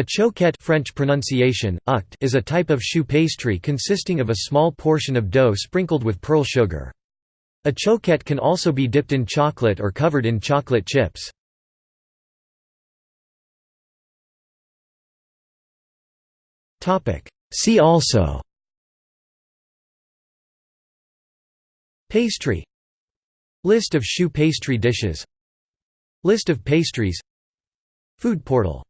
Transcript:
A choquette French pronunciation, uct, is a type of choux pastry consisting of a small portion of dough sprinkled with pearl sugar. A choquette can also be dipped in chocolate or covered in chocolate chips. See also Pastry List of choux pastry dishes List of pastries Food portal